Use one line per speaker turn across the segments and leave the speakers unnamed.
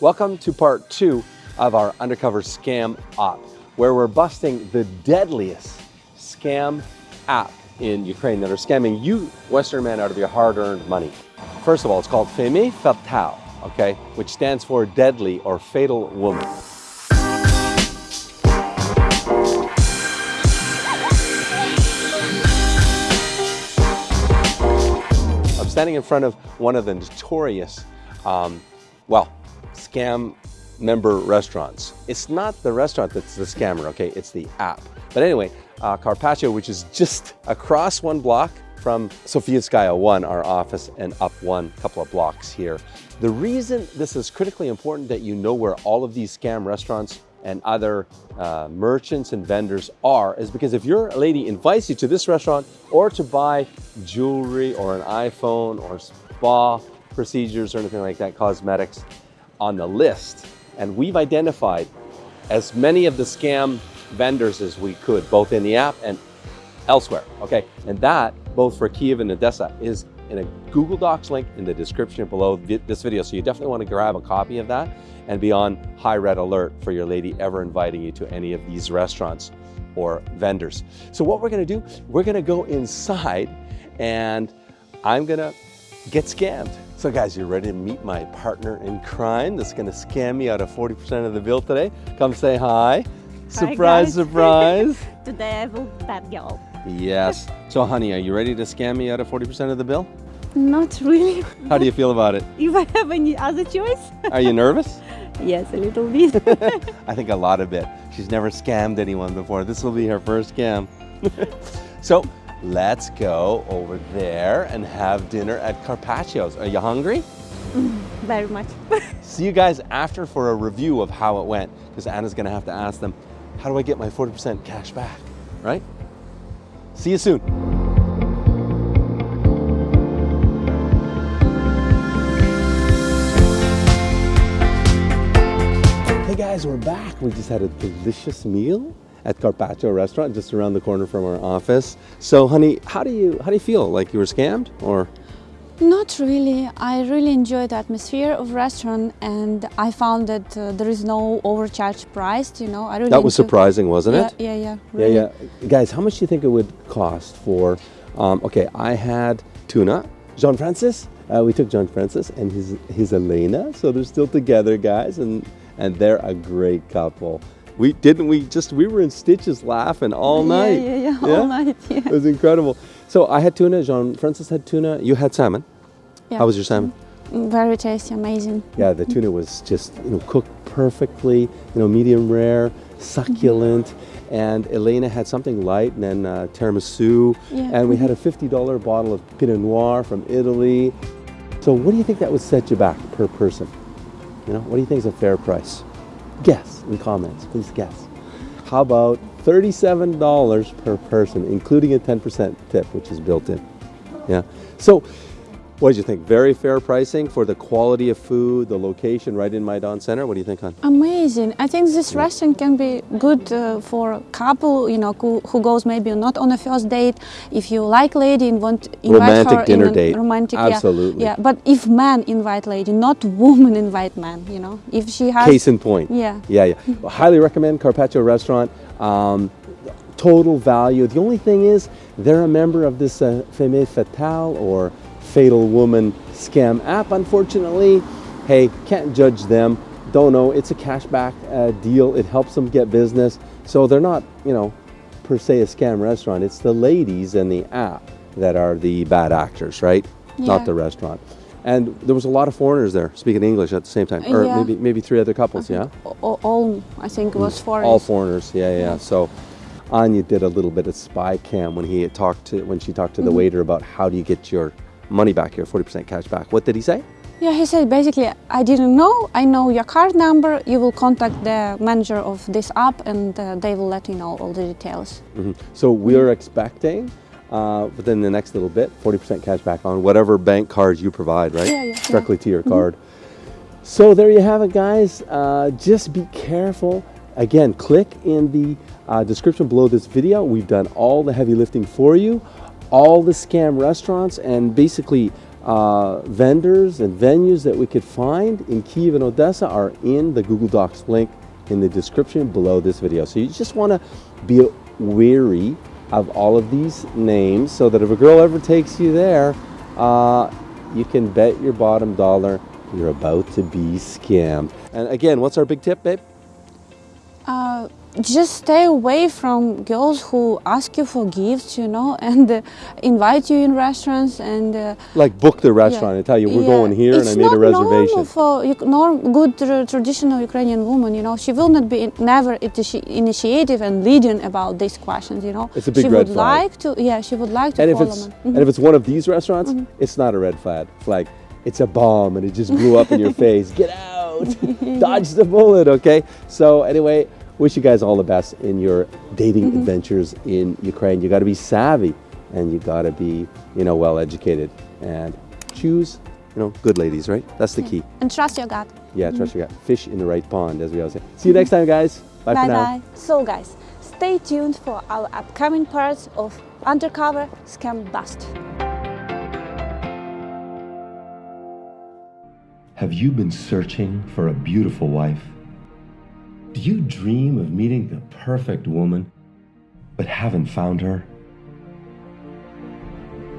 Welcome to part two of our undercover scam op, where we're busting the deadliest scam app in Ukraine that are scamming you, Western men, out of your hard-earned money. First of all, it's called Femme Fatale, okay, which stands for deadly or fatal woman. I'm standing in front of one of the notorious, um, well, scam member restaurants. It's not the restaurant that's the scammer, okay? It's the app. But anyway, uh, Carpaccio, which is just across one block from Sofiatskaya 1, our office, and up one couple of blocks here. The reason this is critically important that you know where all of these scam restaurants and other uh, merchants and vendors are is because if your lady invites you to this restaurant or to buy jewelry or an iPhone or spa procedures or anything like that, cosmetics, on the list. And we've identified as many of the scam vendors as we could, both in the app and elsewhere, okay? And that, both for Kiev and Odessa, is in a Google Docs link in the description below this video. So you definitely want to grab a copy of that and be on high red alert for your lady ever inviting you to any of these restaurants or vendors. So what we're gonna do, we're gonna go inside and I'm gonna get scammed. So guys, you're ready to meet my partner in crime that's gonna scam me out of 40% of the bill today? Come say hi. Surprise,
hi
surprise.
Today I will that girl.
Yes. So honey, are you ready to scam me out of 40% of the bill?
Not really.
How do you feel about it?
If I have any other choice?
Are you nervous?
yes, a little bit.
I think a lot of it. She's never scammed anyone before. This will be her first scam. so let's go over there and have dinner at Carpaccio's. Are you hungry? Mm-hmm.
Very much.
See you guys after for a review of how it went, because Anna's gonna have to ask them, how do I get my 40% cash back, right? See you soon. Hey guys, we're back. We just had a delicious meal at Carpaccio restaurant just around the corner from our office. So honey, how do you how do you feel? Like you were scammed or
Not really. I really enjoy the atmosphere of restaurant and I found that uh, there is no overcharged price, you know. I really
That was surprising, wasn't
yeah,
it?
Yeah, yeah, really.
Yeah, yeah. Guys, how much do you think it would cost for, um, okay, I had tuna, John Francis, uh, we took John Francis and his, his Elena, so they're still together, guys, and, and they're a great couple. We, didn't we just, we were in stitches laughing all
Yeah,
night.
Yeah, yeah, yeah, all night, yeah.
It was incredible. So I had tuna, John Francis had tuna, you had salmon.
yeah.
How was your salmon?
Mm, Very tasty, amazing.
Yeah, the tuna was just you know cooked perfectly, you know medium rare, succulent, and Elena had something light, and then uh, tiramisu,
Yeah.
and we had a fifty dollar bottle of Pinot Noir from Italy. So what do you think that would set you back per person? You know, what do you think is a fair price? Guess in comments, please guess. How about thirty-seven dollars per person, including a ten percent tip, which is built in? Yeah. So what did you think? Very fair pricing for the quality of food, the location right in Maidan Center. What do you think, hon?
Amazing. I think this restaurant can be good uh, for a couple, you know, who, who goes maybe not on a first date. If you like lady and want to invite
Romantic
her
dinner
in a
date.
Romantic,
Absolutely.
Yeah, yeah. But if man invite lady, not woman invite man, you know, if she has.
Case in point.
Yeah.
Yeah, yeah. Well, highly recommend Carpaccio Restaurant. Um, total value. The only thing is, they're a member of this uh, Femme Fatale or Fatal Woman scam app. Unfortunately, hey, can't judge them. Don't know. It's a cashback uh, deal. It helps them get business. So they're not, you know, per se a scam restaurant. It's the ladies and the app that are the bad actors, right?
Yeah.
Not the restaurant. And there was a lot of foreigners there speaking English at the same time, or
Yeah.
maybe maybe three other couples. Yeah.
All, all I think was for
All foreigners, yeah, yeah. yeah. So Anya did a little bit of spy cam when he had talked to when she talked to the waiter about how do you get your money back, here, forty percent cash back. What did he say?
Yeah, he said basically, I didn't know. I know your card number. You will contact the manager of this app, and uh, they will let you know all the details.
Mhm. So we're expecting uh, within the next little bit, forty percent cash back on whatever bank cards you provide, right?
Yeah, yeah, yeah.
Directly to your card. So there you have it, guys. Uh, just be careful. Again, click in the uh, description below this video. We've done all the heavy lifting for you, all the scam restaurants, and basically uh, vendors and venues that we could find in Kiev and Odessa are in the Google Docs link in the description below this video. So you just want to be wary of all of these names so that if a girl ever takes you there, uh, you can bet your bottom dollar you're about to be scammed. And again, what's our big tip, babe?
Just stay away from girls who ask you for gifts, you know, and uh, invite you in restaurants and. Uh,
Like book the restaurant and tell you we're
yeah.
going here
it's
and I made a reservation.
It's not normal for norm, good tr- traditional Ukrainian woman, you know. She will not be never initi- initiative and leading about these questions, you know.
It's a big
she
red
would
flag.
like to, yeah, she would like to
And if it's
me.
and if it's one of these restaurants, it's not a red flag. Flag. It's a bomb and it just blew up in your face. Get out! Dodge the bullet. Okay. So anyway, wish you guys all the best in your dating mm-hmm. adventures in Ukraine. You got to be savvy and you got to be you know well educated and choose you know good ladies. Right. That's the key.
And trust your gut.
Yeah. Trust mm-hmm. your gut. Fish in the right pond, as we always say. See you next time, guys. Bye, for now.
bye. So, guys, stay tuned for our upcoming parts of Undercover Scam Bust.
Have you been searching for a beautiful wife? Do you dream of meeting the perfect woman, but haven't found her?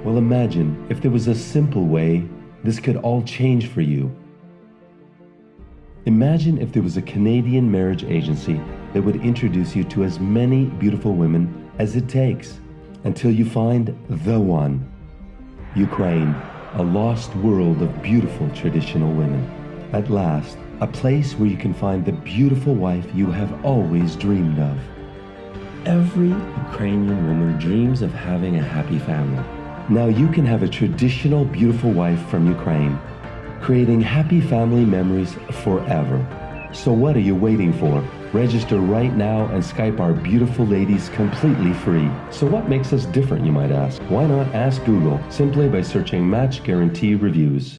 Well, imagine if there was a simple way this could all change for you. Imagine if there was a Canadian marriage agency that would introduce you to as many beautiful women as it takes until you find the one. Ukraine, a lost world of beautiful traditional women. At last, a place where you can find the beautiful wife you have always dreamed of. Every Ukrainian woman dreams of having a happy family. Now you can have a traditional beautiful wife from Ukraine, creating happy family memories forever. So what are you waiting for? Register right now and Skype our beautiful ladies completely free. So what makes us different, you might ask? Why not ask Google simply by searching Match Guarantee Reviews?